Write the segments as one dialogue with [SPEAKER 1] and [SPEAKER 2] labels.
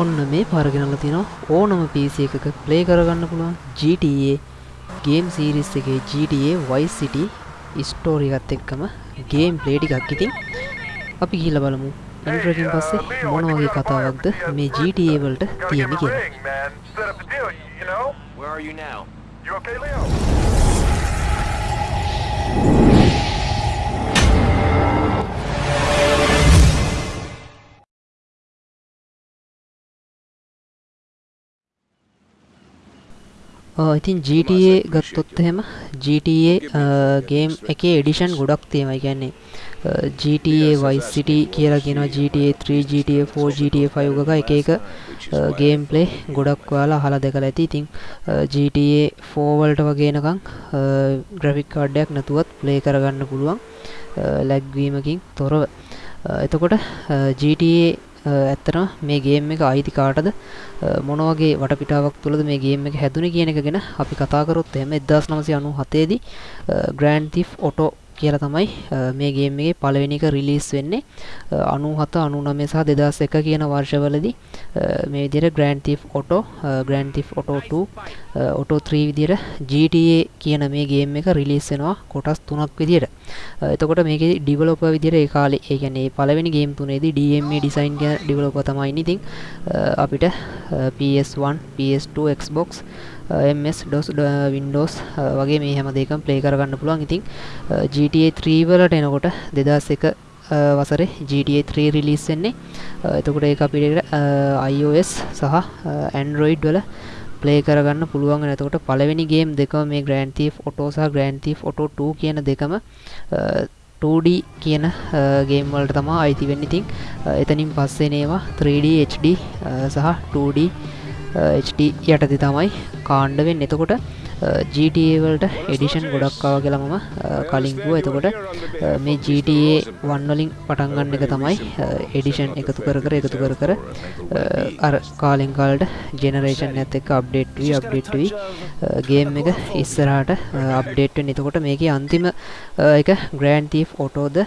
[SPEAKER 1] ඔන්න මේ පාරගෙනල තියෙනවා ඕනම PC එකක ප්ලේ කරගන්න පුළුවන් GTA ගේම් සීරිස් එකේ GTA Vice City ස්ටෝරි එකත් එක්කම ගේම් ප්ලේ ටිකක් ඉතින් අපි ගිහිල්ලා බලමු ඉන්ට්‍රෝ එකෙන් පස්සේ මොන වගේ කතාවක්ද මේ GTA වලට තියෙන්නේ කියලා.
[SPEAKER 2] Where are you now?
[SPEAKER 3] You okay, Leo?
[SPEAKER 1] ඉතින් GTA ගත්තොත් එහෙම GTA ගේම් එකේ එඩිෂන් ගොඩක් තියෙනවා. ඒ කියන්නේ GTA Vice City කියලා කියනවා GTA 3 GTA 4 GTA 5 වගේ එක එක ගේම් ප්ලේ ගොඩක් ඔයාලා අහලා දැකලා ඇති. ඉතින් GTA 4 වලට වගේ එනකන් ග්‍රැෆික් කාඩ් එකක් නැතුවත් ප්ලේ කරගන්න පුළුවන් ලැග් වීමකින් තොරව. එතකොට GTA ඇත්තටම මේ ගේම් එක අයිති කාටද? අ, මොන වගේ වටපිටාවක් තුළද මේ ගේම් එක හැදුනේ කියන එක ගැන අපි කතා කරොත් එහෙම 1997 දී Grand Theft Auto කියලා තමයි අ, මේ ගේම් එකේ පළවෙනි එක රිලීස් වෙන්නේ අ, 97 99 සහ 2001 කියන වර්ෂවලදී අ, මේ විදිහට Grand Theft Auto අ, Grand Theft Auto 2 අ, Auto 3 විදිහට GTA කියන මේ ගේම් එක රිලීස් වෙනවා කොටස් තුනක් විදිහට අ, එතකොට මේකේ ඩිවලොපර් විදිහට ඒ කාලේ ඒ කියන්නේ මේ පළවෙනි ගේම් තුනේදී DMA ඩිසයින් කියන ඩිවලොපර් තමයි ඉන්නේ. ඉතින් අ, අපිට අ, PS1 PS2 Xbox අ, Uh, MS DOS ඩ- Windows uh, අ, uh, වගේ මේ හැම දෙයකම ප්ලේ කරගන්න පුළුවන්. ඉතින් අ, GTA 3 වලට එනකොට 2001 අ, වසරේ GTA 3 රිලීස් වෙන්නේ. අ, එතකොට ඒක අපිට අ, iOS සහ අ, Android වල ප්ලේ කරගන්න පුළුවන් වෙන. එතකොට පළවෙනි ගේම් දෙකම මේ Grand Theft Auto සහ Grand Theft Auto 2 කියන දෙකම අ, 2D කියන ගේම් වලට තමයි අයිති වෙන්නේ. ඉතින් අ, එතනින් පස්සේ නේවා 3D HD අ, සහ 2D අ, HD යටතේ තමයි කාණ්ඩ වෙන්නේ. එතකොට අ, GTA වලට එඩිෂන් ගොඩක් ආවා කියලා මම අ, කලින් කිව්වා. එතකොට අ, මේ GTA 1 වලින් පටන් ගන්න එක තමයි එඩිෂන් එකතු කර කර එකතු කර කර අ, අර කාලෙන් කාලට ජෙනරේෂන් එකත් එක්ක අප්ඩේට් වී අප්ඩේට් වී ගේම් එක ඉස්සරහට අප්ඩේට් වෙන. එතකොට මේකේ අන්තිම අ, එක Grand Theft Auto the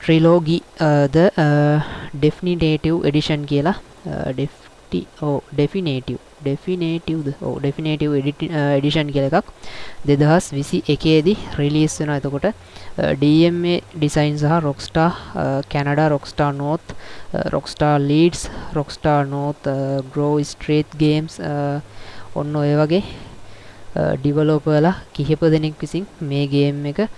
[SPEAKER 1] trilogy the definitive edition කියලා ඩෙෆ්ටි ඕ ඩෙෆිනේටව් ඩෙෆිනේටව්ද ඕ ඩෙෆිනේටව් එඩිෂන් කියල එකක්. දෙදහස් විසි එකේදී රිලිස් වෙන එතකොට uh, DMA ඩිසයින් සහ Rockstar Canada Rockstar North Rockstar Leeds Rockstar North Grove Street Games ඔන්න ඔය වගේ uh, ඩිවලෝපලා කිහිප දෙනෙක් විසින් මේ ගේම් එක අ,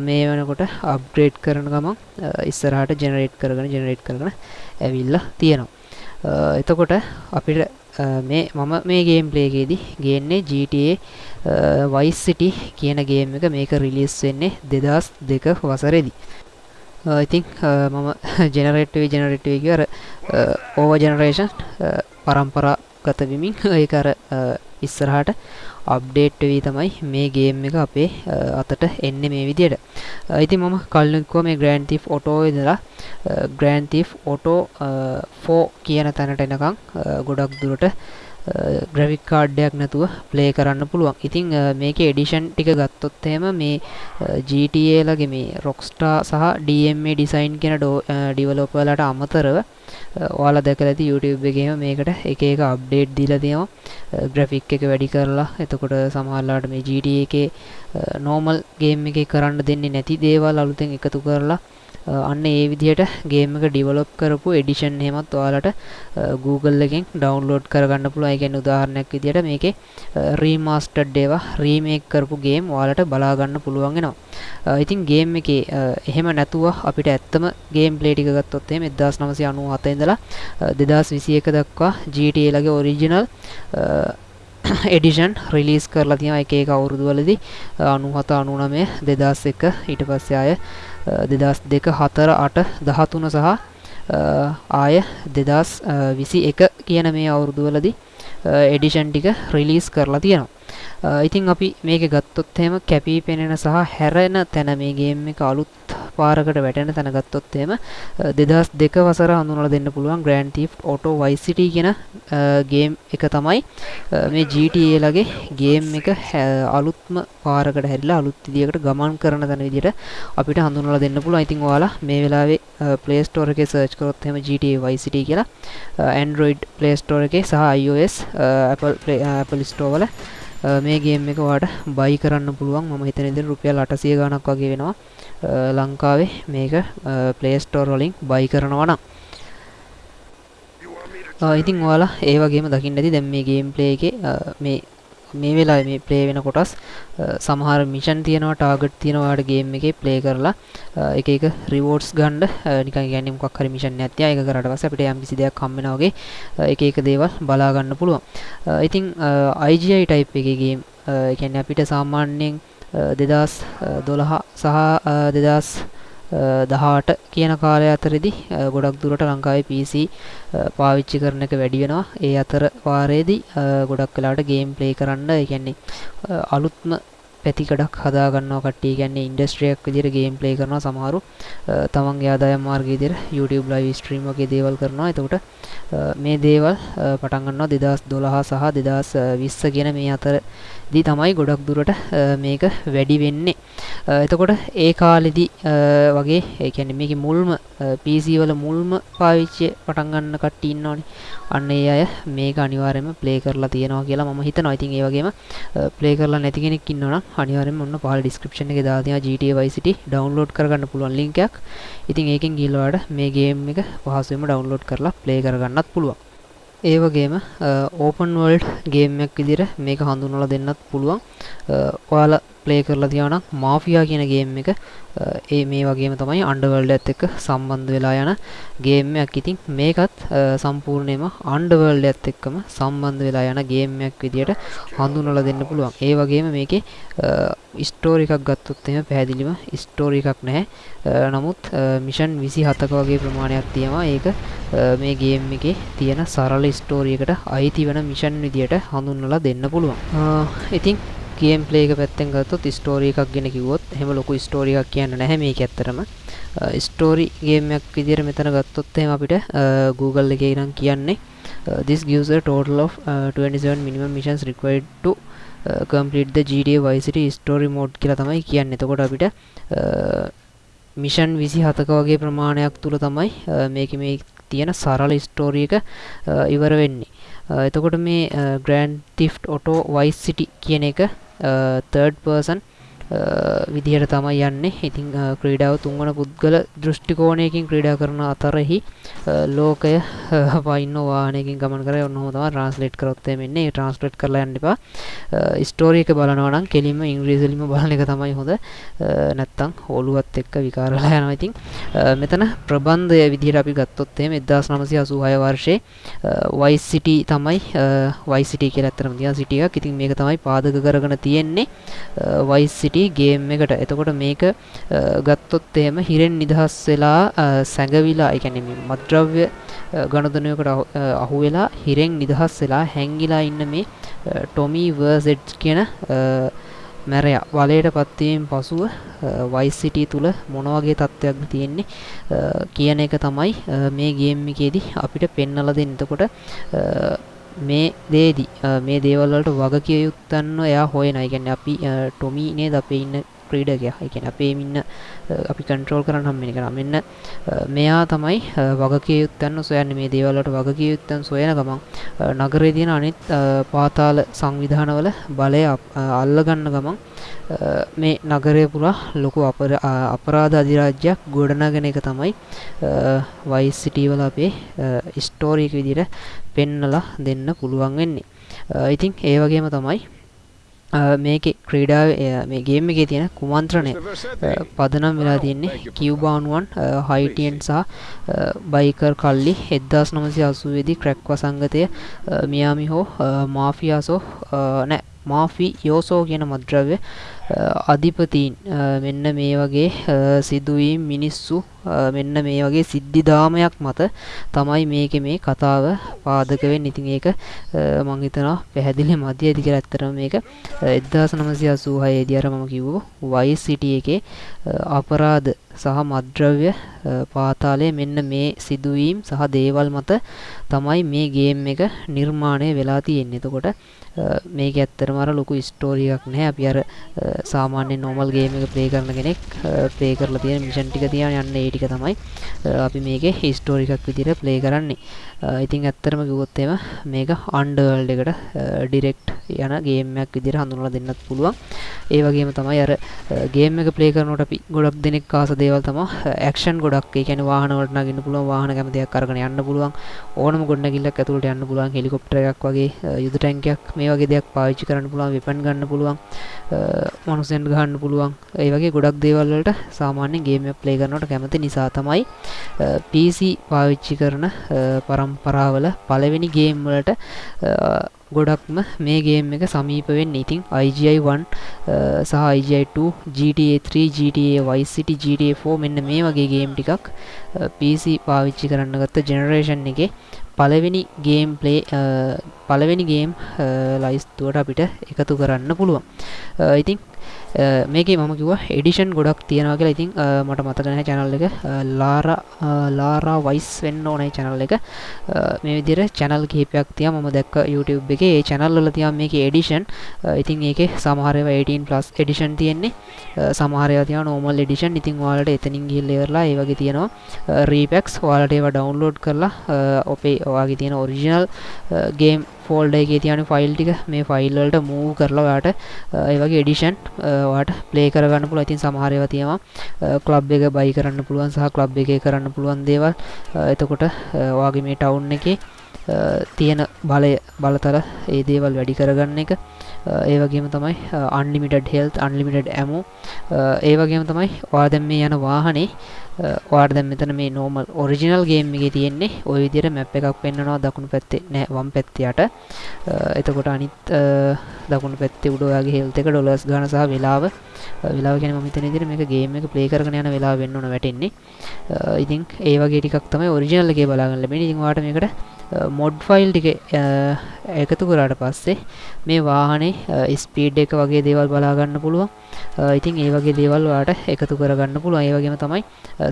[SPEAKER 1] මේ වනකොට අප්ග්‍රේඩ් කරන ගමන් අ, ඉස්සරහට ජෙනරේට් කරගෙන ජෙනරේට් කරගෙන ඇවිල්ලා තියෙනවා. අ, එතකොට අපිට අ, මේ මම මේ ගේම් ප්ලේගේදී ගේන්නේ GTA Vice City කියන ගේම් එක මේක රිලීස් වෙන්නේ දෙදස් දෙක වසරේදී. ඉතින් මම ජෙනරේට්වේ ජෙනරේට්වේ කිය අර ඕව ජෙනරේෂන් පරම්පරා ගත විමින් ඒක අර අ, ඉස්සරහට අප්ඩේට් වී තමයි මේ ගේම් එක අපේ අ, අතට එන්නේ මේ විදියට. අ, ඉතින් මම කලින් කිව්වා මේ Grand Theft Auto ඉඳලා අ, Grand Theft Auto අ, 4 කියන තැනට එනකන් අ, ගොඩක් දුරට ග්‍රැෆික් කාඩ් එකක් නැතුව ප්ලේ කරන්න පුළුවන්. ඉතින් අ, මේකේ එඩිෂන් ටික ගත්තොත් එහෙම මේ අ, GTA ලගේ මේ Rockstar සහ DMA ඩිසයින් කියන ඩිවලොපර්ලාට අමතරව අ, ඔයාලා දැකලා ඇති YouTube එකේම මේකට එක එක අප්ඩේට් දීලා තියෙනවා ග්‍රැෆික් එක වැඩි කරලා එතකොට සමහරලාට මේ GTA එකේ නෝමල් ගේම් එකේ කරන්න දෙන්නේ නැති දේවල් අලුතෙන් එකතු කරලා අ, අන්න ඒ විදිහට ගේම් එක ඩිවලොප් කරපු එඩිෂන් එහෙමත් ඔයාලට අ, Google එකෙන් ඩවුන්ලෝඩ් කරගන්න පුළුවන්. ඒ කියන්නේ උදාහරණයක් විදිහට මේකේ රීමාස්ටර්ඩ් ඒවා රීමේක් කරපු ගේම් ඔයාලට බලා ගන්න පුළුවන් වෙනවා. අ, ඉතින් ගේම් එකේ අ, එහෙම නැතුව අපිට ඇත්තම ගේම් ප්ලේ ටික ගත්තොත් එහෙම 1997 ඉඳලා අ, 2021 දක්වා GTA ලගේ ඔරිජිනල් එඩිෂන් රිලීස් කරලා තියෙනවා. එක එක අවුරුදු වලදී 97 99 2001 ඊට පස්සේ ආය දෙදස් දෙක හතර අට දහතුන සහ අ, ආය දෙදස් විසි එක කියන මේ අවුරුදුවලදි එඩිෂන් ටික රිලීස් කරලා තියෙනවා. අ, ඉතින් අපි මේක ගත්තොත් එහෙම කැපී පෙනෙන සහ හැරෙන තැන මේ ගේම් එක අලුත් පාරකට වැටෙන තැන ගත්තොත් එහෙම දෙදහස් දෙක වසර හඳුනලා දෙන්න පුළුවන් ග්‍රෑන්ඩ් තීෆ් ඔටෝ වයිස් සිටි කියන ගේම් එක තමයි මේ GTA ලගේ ගේම් එක අලුත්ම පාරකට හැරිලා අලුත් විදියකට ගමන් කරන තැන විදියට අපිට හඳුනලා දෙන්න පුළුවන්. ඉතින් ඔයාලා මේ වෙලාවේ Play Store එකේ search කරොත් එහෙම GTA Vice City කියලා Android Play Store එකේ සහ iOS Apple Play Apple Store වල මේ ගේම් එක ඔයාලට බයි කරන්න පුළුවන්. මම හිතන විදිහට රුපියල් 800 ගණක් වගේ වෙනවා. ලංකාවේ මේක Play Store වලින් බයි කරනවා නම් ඉතින් ඔයාලා ඒ වගේම දකින්න ඇති දැන් මේ ගේම් ප්ලේ එකේ මේ මේ වෙලාවේ මේ ප්ලේ වෙන කොටස් සමහර මිෂන් තියෙනවා ටාගට් තියෙනවා ඔයාලට ගේම් එකේ ප්ලේ කරලා එක එක රිවෝඩ්ස් ගන්න නිකන් කියන්නේ මොකක් හරි මිෂන් එකක් තියා ඒක කරාට පස්සේ අපිට යම් කිසි දෙයක් හම්බ වෙනා වගේ එක එක දේවල් බලා ගන්න පුළුවන්. ඉතින් IGI type එකේ ගේම් ඒ කියන්නේ අපිට සාමාන්‍යයෙන් 2012 සහ 2000 දහට කියන කාලය අතරෙදි ගොඩක් දුරට ලංකාවේ PC පාවිච්චි කරන එක වැඩි වෙනවා. ඒ අතර වාරයේදී ගොඩක් වෙලාවට ගේම් ප්ලේ කරන්න ඒ කියන්නේ අලුත්ම පැතිකඩක් හදාගන්නවා කට්ටිය. කියන්නේ ඉන්ඩස්ට්‍රියක් විදිහට ගේම් ප්ලේ කරනවා සමහරු. තමන්ගේ ආදායම් මාර්ගය විදිහට YouTube live stream වගේ දේවල් කරනවා. එතකොට මේ දේවල් පටන් ගන්නවා 2012 සහ 2020 කියන මේ අතරදී තමයි ගොඩක් දුරට මේක වැඩි වෙන්නේ. එතකොට ඒ කාලෙදි වගේ ඒ කියන්නේ මේකේ මුල්ම PC වල මුල්ම පාවිච්චි පටන් ගන්න කට්ටිය ඉන්නවනේ. අන්න ඒ අය මේක අනිවාර්යයෙන්ම ප්ලේ කරලා තියෙනවා කියලා මම හිතනවා. ඉතින් ඒ වගේම ප්ලේ කරලා නැති කෙනෙක් ඉන්නවනම් අනිවාර්යයෙන්ම ඔන්න පහළ ඩිස්ක්‍රිප්ෂන් එකේ දාලා තියෙනවා GTA Vice City ඩවුන්ලෝඩ් කරගන්න පුළුවන් link එකක්. ඉතින් ඒකෙන් ගිහලා ඔයාලට මේ ගේම් එක පහසුවෙන්ම ඩවුන්ලෝඩ් කරලා ප්ලේ කරගන්නත් පුළුවන්. ඒ වගේම ඕපන් වර්ල්ඩ් ගේම් එකක් විදිහට මේක හඳුන්වලා දෙන්නත් පුළුවන්. ඔයාලා ප්ලේ කරලා තියානම් මාෆියා කියන ගේම් එක ඒ මේ වගේම තමයි අන්ඩර්වර්ල්ඩ් එක්ක සම්බන්ධ වෙලා යන ගේම් එකක්. ඉතින් මේකත් සම්පූර්ණයෙන්ම අන්ඩර්වර්ල්ඩ් එකත් එක්කම සම්බන්ධ වෙලා යන ගේම් එකක් විදියට හඳුන්වලා දෙන්න පුළුවන්. ඒ වගේම මේකේ ස්ටෝරි එකක් ගත්තොත් එහෙම පැහැදිලිම ස්ටෝරි එකක් නැහැ. නමුත් මිෂන් 27ක වගේ ප්‍රමාණයක් තියෙනවා. ඒක මේ ගේම් එකේ තියෙන සරල ස්ටෝරි එකට අයිති වෙන මිෂන් විදියට හඳුන්වලා දෙන්න පුළුවන්. ඉතින් ගේම් ප්ලේ එක පැත්තෙන් ගත්තොත් ස්ටෝරි එකක් ගැන කිව්වොත් එහෙම ලොකු ස්ටෝරි එකක් කියන්න නැහැ මේක ඇත්තටම ස්ටෝරි ගේම් එකක් විදිහට මෙතන ගත්තොත් එහෙම අපිට Google එකේ ඉරන් කියන්නේ this gives a total of uh, 27 minimum missions required to uh, complete the GTA Vice City story mode කියලා තමයි කියන්නේ. එතකොට අපිට මිෂන් 27ක වගේ ප්‍රමාණයක් තුල තමයි මේකේ මේ තියෙන සරල ස්ටෝරි එක ඉවර වෙන්නේ. එතකොට මේ ග්‍රෑන්ඩ් තිෆ්ට් ඔටෝ වයිස් සිටි කියන එක තර්ඩ් පර්සන් විදිහට තමයි යන්නේ. ඉතිං ක්‍රීඩාව තුන්වන පුද්ගල දෘෂ්ටිකෝණයකින් ක්‍රීඩා කරන අතරෙහි ලෝකය පයින්න වානයකින් ගමන් කර ඔන්න හොතම ට්‍රන්ස්ලේට් කරොත්තේ මෙන්නේ ට්‍රන්ස්ලේට් කරලා යන්න එපා. ස්ටෝරියක බලනවනම් කෙලින්ම ඉංග්‍රීසිලිම බලන එක තමයි හොඳ. නැත්තං හෝළුවත් එක්ක විකාරලා යනවා. ඉතින් මෙතන ප්‍රබන්ධය විදිහට අපි ගත්තොත් එහෙම 1986 වර්ෂයේ වයිස් සිටි තමයි වයිස් සිටි කියලා ඇත්තටම තියන සිටි එකක්. ඉතින් මේක තමයි පාදක කරගෙන තියෙන්නේ. වයිස් සිටි ගේම් එකට එතකොට මේක ගත්තොත් එහෙම හිරෙන් නිදහස් වෙලා සැඟවිලා ඒ කියන්නේ මත්ද්‍රව්‍ය ගණදනයකට අහු වෙලා හිරෙන් නිදහස් වෙලා හැංගිලා ඉන්න මේ ටොමි වර්සෙඩ්ස් කියන මැරයා වලයට පත්වීම පසුව වයිස් සිටි තුළ මොනවගේ තත්ත්වයක්ද තියෙන්නේ කියන එක තමයි මේ ගේම් එකේදී අපිට පෙන්නලා දෙන්න. එතකොට මේ දේදී මේ දේවල් වලට වග කිය යුත්තන්ව එයා හොයන. ඒ කියන්නේ අපි ටොමි නේද අපේ ඉන්න ක්‍රීඩකයා. ඒ කියන්නේ අපේ ඉන්න අපි කන්ට්‍රෝල් කරන්න හම්බෙන එක. මෙන්න මෙයා තමයි වගකිය යුත්තන් සොයන්නේ මේ දේවල් වලට වගකිය යුත්තන් සොයන ගමන් නගරයේ තියෙන අනිත් පාතාල සංවිධානවල බලය අල්ල ගන්න ගමන් මේ නගරය පුරා ලොකු අපරාධ අධිරාජ්‍යයක් ගොඩනගෙන එක තමයි වයිස් සිටි වල අපේ ස්ටෝරි එක විදිහට පෙන්නලා දෙන්න පුළුවන් වෙන්නේ. ඉතින් ඒ වගේම තමයි මේක ක්‍රීඩාව මේ ගේම් එකේ තියෙන කුමන්ත්‍රණය. පදනම් වෙලා තියෙන්නේ කිව්බානුවන් හයිටියන් සහ බයිකර් කල්ලි 1980 දී ක්‍රැක් වසංගතය මියාමි හෝ මාෆියාසෝ නෑ මාෆි යෝසෝ කියන මද්‍රව්‍ය අධිපතීන් මෙන්න මේ වගේ සිදුවීම් මිනිස්සු මෙන්න මේ වගේ සිද්ධිදාමයක් මත තමයි මේක මේ කතාව පාදක වෙන්නේ. ඉතින් ඒක මං හිතනවා පැහැදිලි මදිය ඇති කියලා ඇත්තටම මේක 1986 දී අර මම කිව්ව Vice City එකේ අපරාධ සහ මද්ද්‍රව්‍ය පාතාලය මෙන්න මේ සිදුවීම් සහ දේවල් මත තමයි මේ ගේම් එක නිර්මාණය වෙලා තියෙන්නේ. එතකොට මේක ඇත්තටම අර ලොකු ස්ටෝරි එකක් නැහැ. අපි අර සාමාන්‍ය නෝමල් ගේම් එක ප්ලේ කරන කෙනෙක් ප්ලේ කරලා තියෙන මිෂන් ටික තියාගෙන යන්න ඒ ටික තමයි අපි මේකේ හිස්ටෝරි එකක් විදිහට ප්ලේ කරන්නේ. ඉතින් ඇත්තටම කිව්වොත් එහෙම මේක අන්ඩර්වර්ල්ඩ් එකට ඩිරෙක්ට් යන ගේම් එකක් විදිහට හඳුන්වලා දෙන්නත් පුළුවන්. ඒ වගේම තමයි අර ගේම් එක ප්ලේ කරනකොට අපි ගොඩක් දෙනෙක් ආස දේවල් තමයි ඇක්ෂන් ගොඩක් ඒ කියන්නේ වාහන වලට නගින්න පුළුවන් වාහන කැමතියක් අරගෙන යන්න පුළුවන් ඕනම ගොඩනැගිල්ලක් ඇතුළට යන්න පුළුවන් හෙලිකොප්ටර් එකක් වගේ යුද ටැංකියක් මේ වගේ දෙයක් පාවිච්චි කරන්න පුළුවන් වෙපන් ගන්න පුළුවන් මනුස්සයන්ට ගහන්න පුළුවන් ඒ වගේ ගොඩක් දේවල් වලට සාමාන්‍යයෙන් ගේම් එක ප්ලේ කරනකොට කැමති නිසා තමයි PC පාවිච්චි කරන පරම්පරාවල පළවෙනි ගේම් වලට ගොඩක්ම මේ ගේම් එක සමීප වෙන්නේ. ඉතින් IGI1 සහ IGI2 GTA 3 GTA Vice City GTA 4 මෙන්න මේ වගේ ගේම් ටිකක් PC පාවිච්චි කරන්න ගත්ත ජෙනරේෂන් එකේ. පළවෙනි ගේම් ප්ලේ පළවෙනි ගේම් ලයිස්තුවට අපිට එකතු කරන්න පුළුවන්. ඉතින් මේකේ මම කිව්වා එඩිෂන් ගොඩක් තියෙනවා කියලා. ඉතින් මට මතක නැහැ channel එක. ලාරා ලාරා වයිස් වෙන්න ඕනේ channel එක. මේ විදිහට channel කිහිපයක් තියෙනවා මම දැක්ක YouTube එකේ. ඒ channel වල තියෙනවා මේකේ එඩිෂන් ඉතින් ඒකේ සමහර ඒවා 18 plus එඩිෂන් තියෙන්නේ. සමහර ඒවා තියෙනවා normal edition. ඉතින් ඔයාලට එතනින් ගිහිල්ලා ඉවරලා ඒ වගේ තියෙනවා. repacks ඔයාලට ඒවා download කරලා ඔපේ ඔයාගේ තියෙන original game ෆෝල්ඩ එකේ තියෙන ෆයිල් ටික මේ ෆයිල් වලට මූව් කරලා ඔයාට ඒ වගේ එඩිෂන් ඔයාට ප්ලේ කරගන්න පුළුවන්. ඉතින් සමහර ඒවා තියෙනවා ක්ලබ් එක බයි කරන්න පුළුවන් සහ ක්ලබ් එකේ කරන්න පුළුවන් දේවල්. එතකොට ඔයාගේ මේ ටවුන් එකේ තියෙන බලය බලතල ඒ දේවල් වැඩි කරගන්න එක. ඒ වගේම තමයි අන්ලිමිටඩ් හෙල්ත් අන්ලිමිටඩ් ඇමෝ ඒ වගේම තමයි ඔයා දැන් මේ යන වාහනේ ඔයාට දැන් මෙතන මේ නෝමල් ඔරිජිනල් ගේම් එකේ තියෙන්නේ. ওই විදිහට මැප් එකක් පෙන්වනවා දකුණු පැත්තේ නෑ වම් පැත්තේ යට. එතකොට අනිත් දකුණු පැත්තේ උඩ ඔයාගේ හෙල්ත් එක ඩොලර්ස් ගාන සහ වෙලාව. වෙලාව කියන්නේ මම හිතන විදිහට මේක ගේම් එක ප්ලේ කරගෙන යන වෙලාව වෙන්න ඕන වැටෙන්නේ. ඉතින් ඒ වගේ ටිකක් තමයි ඔරිජිනල් එකේ බලා ගන්න ලැබෙන්නේ. ඉතින් ඔයාට මේකට මොඩ් ෆයිල් ටික එකතු කරාට පස්සේ මේ වාහනේ ස්පීඩ් එක වගේ දේවල් බලා ගන්න පුළුවන්. ඉතින් ඒ වගේ දේවල් ඔයාට එකතු කරගන්න පුළුවන්. ඒ වගේම තමයි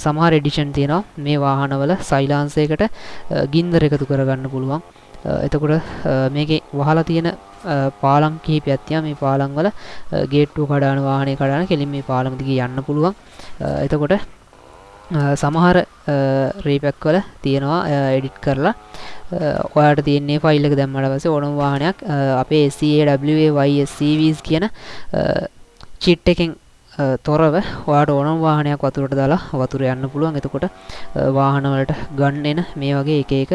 [SPEAKER 1] සමහර එඩිෂන් තියෙනවා මේ වාහනවල සයිලාන්සයකට ගින්දර එකතු කරගන්න පුළුවන්. එතකොට මේකේ වහලා තියෙන පාලම් කිහිපයක් තියෙනවා. මේ පාලම් වල ගේට්ටුව කඩාන වාහනේ කඩාන කෙලින් මේ පාලම දිගේ යන්න පුළුවන්. එතකොට සමහර රේපැක් වල තියෙනවා එඩිට් කරලා. ඔයාට තියන්නේ ෆයිල් එක දැම්මට පස්සේ ඕනම වාහනයක් අපේ SCAWAYSCVs කියන චිට් එකෙන් තොරව ඔයාට ඕනම් වාහනයක් වතුරට දාලා වතුර යන්න පුළුවන්. එතකොට වාහනවලට ගන්න එන මේ වගේ එක එක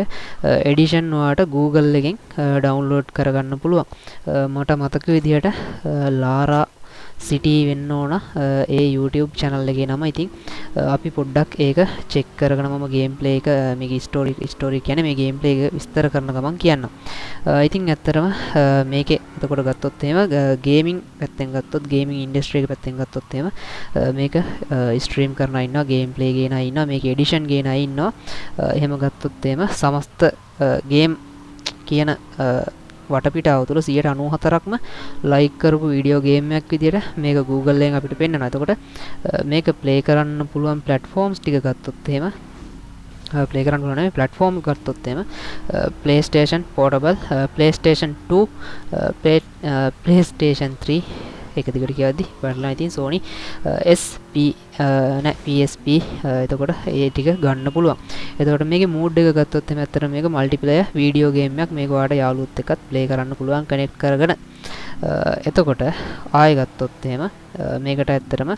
[SPEAKER 1] එඩිෂන් ඔයාට Google එකෙන් ඩවුන්ලෝඩ් කරගන්න පුළුවන්. මට මතක විදිහට ලාරා සිටී වෙන්න ඕන ඒ YouTube channel එකේ නම ඉතින් අපි පොඩ්ඩක් ඒක චෙක් කරගෙන මම ගේම් ප්ලේ එක මේක ස්ටෝරි ස්ටෝරි කියන්නේ මේ ගේම් ප්ලේ එක විස්තර කරන ගමන් කියන්නම්. ඉතින් ඇත්තටම මේකේ එතකොට ගත්තොත් එහෙම ගේමින් පැත්තෙන් ගත්තොත් ගේමින් ඉන්ඩස්ට්‍රි එක පැත්තෙන් ගත්තොත් එහෙම මේක ස්ට්‍රීම් කරන අය ඉන්නවා ගේම් ප්ලේ ගේන අය ඉන්නවා මේක එඩිෂන් ගේන අය ඉන්නවා. එහෙම ගත්තොත් එහෙම සමස්ත ගේම් කියන වටපිටාව තුළ 194ක්ම ලයික් කරපු වීඩියෝ ගේම් එකක් විදියට මේක Google එකෙන් අපිට පෙන්වනවා. එතකොට මේක ප්ලේ කරන්න පුළුවන් platforms ටික ගත්තොත් එහෙම ප්ලේ කරන්න පුළුවන් නෙමෙයි platform ගත්තොත් එහෙම PlayStation Portable PlayStation 2 Play PlayStation 3 එක දිගට කියද්දි බලලා ඉතින් Sony SP නෑ PSP එතකොට ඒ ටික ගන්න පුළුවන්. එතකොට මේකේ මූඩ් එක ගත්තොත් එමෙ ඇත්තට මේක මල්ටිප්ලේයර් වීඩියෝ ගේම් එකක්. මේක ඔයාලට යාළුවොත් එක්කත් ප්ලේ කරන්න පුළුවන් කනෙක්ට් කරගෙන. එතකොට ආයෙ ගත්තොත් එහෙම මේකට ඇත්තටම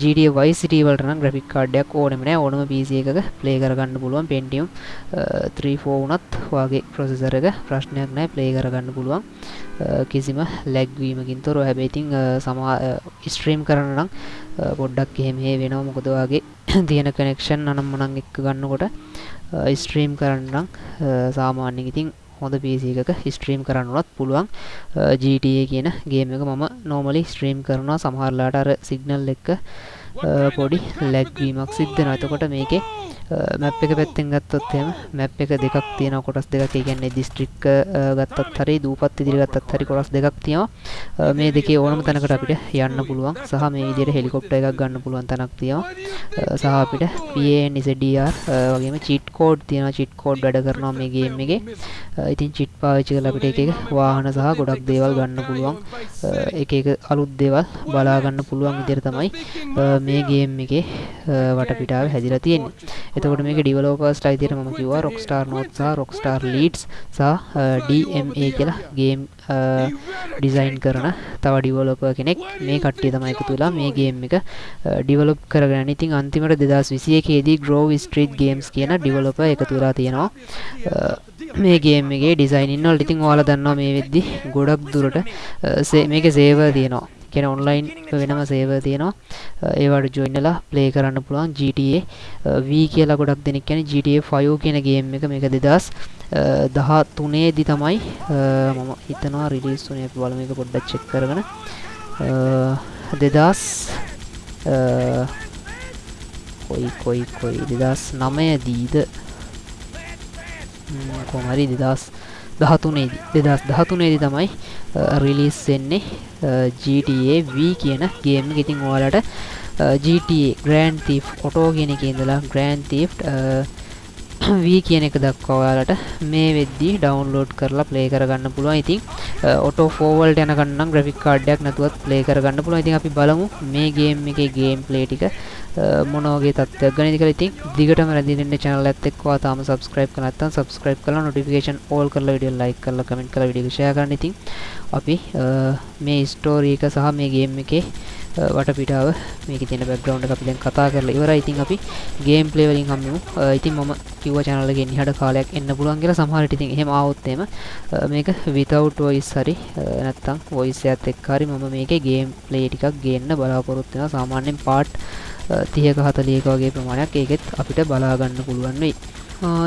[SPEAKER 1] GTA Vice City වලට නම් ග්‍රැෆික් කාඩ් එකක් ඕනෙම නෑ. ඕනම PC එකක ප්ලේ කරගන්න පුළුවන්. Pentium 3 4 වුණත් ඔයාගේ ප්‍රොසෙසර් එක ප්‍රශ්නයක් නෑ. ප්ලේ කරගන්න පුළුවන්. කිසිම ලැග් වීමකින් තොරව. හැබැයි ඉතින් සමා ස්ට්‍රීම් කරන්න නම් පොඩ්ඩක් එහෙම හේ වෙනවා. මොකද ඔයාගේ තියෙන කනෙක්ෂන් අනම්මනන් එක්ක ගන්නකොට ස්ට්‍රීම් කරන්න නම් සාමාන්‍යයෙන් ඉතින් හොඳ PC එකක ස්ට්‍රීම් කරන්නවත් පුළුවන්. GTA කියන ගේම් එක මම normally ස්ට්‍රීම් කරනවා. සමහරලාට අර සිග්නල් එක පොඩි ලැග්වීමක් සිද්ධ වෙනවා. එතකොට මේකේ Uh, මැප් එක පැත්තෙන් ගත්තොත් එහෙම මැප් එක දෙකක් තියෙනවා කොටස් දෙකක්. ඒ කියන්නේ දිස්ත්‍රික්ක uh, ගත්තත් හරි දූපත් ඉදිරි ගත්තත් හරි කොටස් දෙකක් තියෙනවා. Uh, මේ දෙකේ ඕනම තැනකට අපිට යන්න පුළුවන්. සහ මේ විදිහට හෙලිකොප්ටර් එකක් ගන්න පුළුවන් තැනක් තියෙනවා. සහ අපිට PAN ZDR වගේම චීට් කෝඩ් තියෙනවා. චීට් කෝඩ් වැඩ කරනවා මේ ගේම් එකේ. ඉතින් චීට් පාවිච්චි කරලා අපිට එක එක වාහන සහ ගොඩක් දේවල් ගන්න පුළුවන්. එක එක අලුත් දේවල් බලා ගන්න පුළුවන් විදිහට තමයි මේ ගේම් එකේ වටපිටාව හැදිලා තියෙන්නේ. එතකොට මේක ඩිවලෝපර්ස්ට අයිතියට මම කිව්වා රොක්ස්ටාර් නෝට් සහ රොක්ස්ටාර් ලීඩ්ස් සහ DMA කියලා ගේම් ඩිසයින් කරන තව ඩිවලොපර් කෙනෙක්. මේ කට්ටිය තමයි එකතු වෙලා මේ ගේම් එක ඩිවලොප් කරගෙන. ඉතින් අන්තිමට 2021 දී Grove Street Games කියන ඩිවලොපර් එකතු වෙලා තියෙනවා. මේ ගේම් එකේ ඩිසයින් වලට. ඉතින් ඔයාලා දන්නවා මේ වෙද්දි ගොඩක් දුරට මේකේ සේවර් තියෙනවා. කියන ඔන්ලයින් වෙනම සේවර් තියෙනවා. ඒවට ජොයින් වෙලා ප්ලේ කරන්න පුළුවන් GTA V කියලා ගොඩක් දෙනෙක් කියන්නේ GTA 5 කියන ගේම් එක මේක 2013 දී තමයි මම හිතනවා රිලීස් වුණේ. අපි බලමු මේක පොඩ්ඩක් චෙක් කරගෙන. 2000 කොයි කොයි කොයි 2009 දීද කොහොම හරි 2000 දහතුනේදී දෙදස් දහතුනේදී තමයි රිලිස් වෙන්නේ GTA V කියන ගේම් ඉතින් ඔයාලට GTA ග්‍රෑන්ඩ් තීෆ් ඔටෝ කියන එක ඉඳලා ග්‍රෑන්ඩ් තීෆ් V කියන එක දක්වා ඔයාලට මේ වෙද්දී ඩවුන්ලෝඩ් කරලා ප්ලේ කරගන්න පුළුවන්. ඉතින් ඔටෝ ෆෝවල්ට යනකම් නම් ග්‍රැෆික් කාඩ් එකක් නැතුවත් ප්ලේ කරගන්න පුළුවන්. ඉතින් අපි බලමු මේ ගේම් එකේ ගේම් ප්ලේ ටික මොනවගේ තත්ත්වයක් ගැන කියලා ඉතින් දිගටම රැඳී ඉන්න channel එකත් එක්ක ඔයා තාම subscribe කරලා නැත්නම් subscribe කරලා notification all කරලා වීඩියෝ like කරලා comment කරලා වීඩියෝ එක share කරන්න ඉතින් අපි මේ ස්ටෝරි එක සහ මේ ගේම් එකේ වටපිටාව මේකේ තියෙන බෑග්ග්‍රවුන්ඩ් එක අපි දැන් කතා කරලා ඉවරයි. ඉතින් අපි ගේම් ප්ලේ වලින් හම්බෙමු. ඉතින් මම කිව්වා channel එකේ ඉන්නහට කාලයක් එන්න පුළුවන් කියලා සමහර විට ඉතින් එහෙම ආවොත් එහෙම මේක without voice හරි නැත්තම් voice එකත් එක්ක හරි මම මේකේ ගේම් ප්ලේ ටිකක් ගේන්න බලාපොරොත්තු වෙනවා. සාමාන්‍යයෙන් part 30ක 40ක වගේ ප්‍රමාණයක් ඒකෙත් අපිට බලා ගන්න පුළුවන් වෙයි.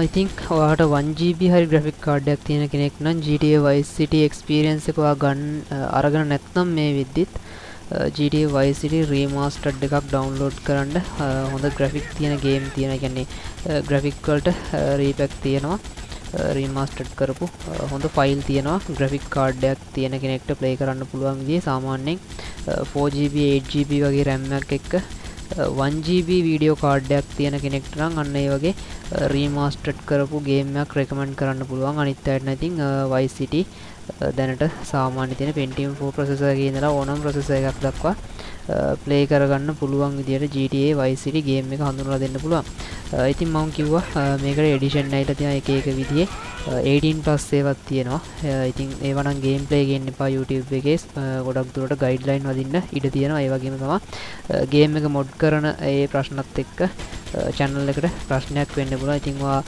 [SPEAKER 1] ඉතින් ඔයාට 1GB හරි ග්‍රෆික් කාඩ් එකක් තියෙන කෙනෙක් නම් GTA Vice City experience එක ඔයා ගන්න අරගෙන නැත්නම් මේ විද්දිත් GTA Vice City remastered එකක් download කරන්න හොඳ ග්‍රෆික් තියෙන ගේම් තියෙන කියන්නේ ග්‍රෆික් වලට රීපැක් තියෙනවා රීමාස්ටඩ් කරපු හොඳ ෆයිල් තියෙනවා ග්‍රෆික් කාඩ් එකක් තියෙන කෙනෙක්ට ප්ලේ කරන්න පුළුවන් විදිහේ සාමාන්‍යයෙන් 4GB 8GB වගේ RAM එකක් එක්ක 1GB වීඩියෝ කාඩ්ඩයක් තියෙන කෙනෙක්ට නම් අන්න ඒ වගේ රීමාස්ටඩ් කරපු ගේම්යක් රෙකමන්ඩ් කරන්න පුළුවන් අනිත් අයට නැතින් Vice City දැනට සාමාන්‍ය තියෙන Pentium 4 ප්‍රොසෙසර් එකේ ඉඳලා ඕනම ප්‍රොසෙසර් එකක් දක්වා ප්ලේ කරගන්න පුළුවන් විදියට GTA Vice City ගේම් එක හඳුන්වලා දෙන්න පුළුවන්. ඉතින් මම කිව්වා මේකට එඩිෂන් ඇවිල්ලා තියෙන එක එක විදිහේ 18 ප්ලස් ඒවත් තියෙනවා. ඉතින් ඒවා නම් ගේම් ප්ලේ ගේන්න එපා YouTube එකේ ගොඩක් දුරට ගයිඩ්ලයින් වදින්න ඉඩ තියෙනවා. ඒ වගේම තමයි ගේම් එක මොඩ් කරන ඒ ප්‍රශ්නත් එක්ක channel එකට ප්‍රශ්නයක් වෙන්න පුළුවන්. ඉතින් ඔයා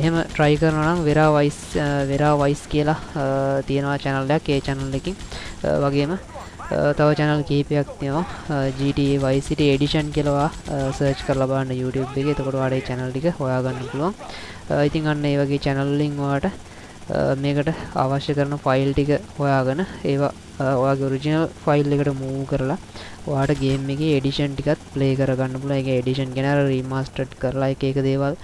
[SPEAKER 1] එහෙම try කරනවා නම් Vera Vice Vera Vice කියලා තියෙනවා channel එකක්. ඒ channel එකකින් වගේම තව channel කීපයක් තියෙනවා GTA Vice City Edition කියලා search කරලා බලන්න YouTube එකේ එතකොට ඔයාලට ඒ channel ටික හොයාගන්න පුළුවන්. ඉතින් අන්න ඒ වගේ channel වලින් ඔයාලට මේකට අවශ්‍ය කරන ෆයිල් ටික හොයාගෙන ඒවා ඔයාගේ ඔරිජිනල් ෆයිල් එකට මූව් කරලා ඔයාට ගේම් එකේ එඩිෂන් ටිකත් ප්ලේ කරගන්න පුළුවන්. ඒක එඩිෂන් කියන අර රීමාස්ටර්ඩ් කරලා එක එක දේවල්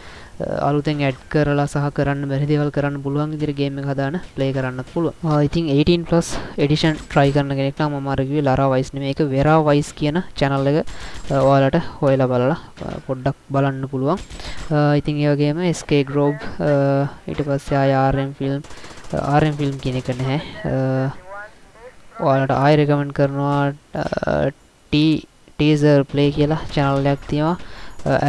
[SPEAKER 1] අලුතෙන් ඇඩ් කරලා සහ කරන්න බැරි දේවල් කරන්න පුළුවන් විදිහට ගේම් එක හදාන ප්ලේ කරන්නත් පුළුවන්. ඉතින් 18+ එඩිෂන් try කරන කෙනෙක් නම් මම අර කිව්වේ Lara Vice නෙමෙයි ඒක Vera Vice කියන channel එක ඔයාලට හොයලා බලලා පොඩ්ඩක් බලන්න පුළුවන්. ඉතින් ඒ වගේම SK Grove ඊට පස්සේ ආය RM film RM film කියන එක නැහැ. ඔයාලට ආයෙ රෙකමන්ඩ් කරනවා T teaser play කියලා channel එකක් තියෙනවා.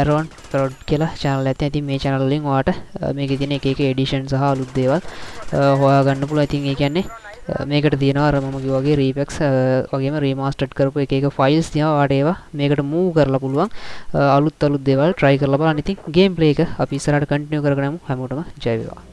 [SPEAKER 1] ඇරෝන් ප්‍රොඩ් කියලා channel එකක් තියෙනවා. ඉතින් මේ channel වලින් ඔයාලට මේකේ තියෙන එක එක edition සහ අලුත් දේවල් හොයාගන්න පුළුවන්. ඉතින් ඒ කියන්නේ මේකට තියෙනවා අර මම කිව්වා වගේ රීපැක්ස් වගේම රීමාස්ටර්ඩ් කරපු එක එක ෆයිල්ස් තියෙනවා. ඔයාලට ඒවා මේකට මූව් කරලා පුළුවන්. අලුත් අලුත් දේවල් try කරලා බලන්න. ඉතින් ගේම් ප්ලේ එක අපි ඉස්සරහට කන්ටිනියු කරගෙන යමු. හැමෝටම ජය වේවා.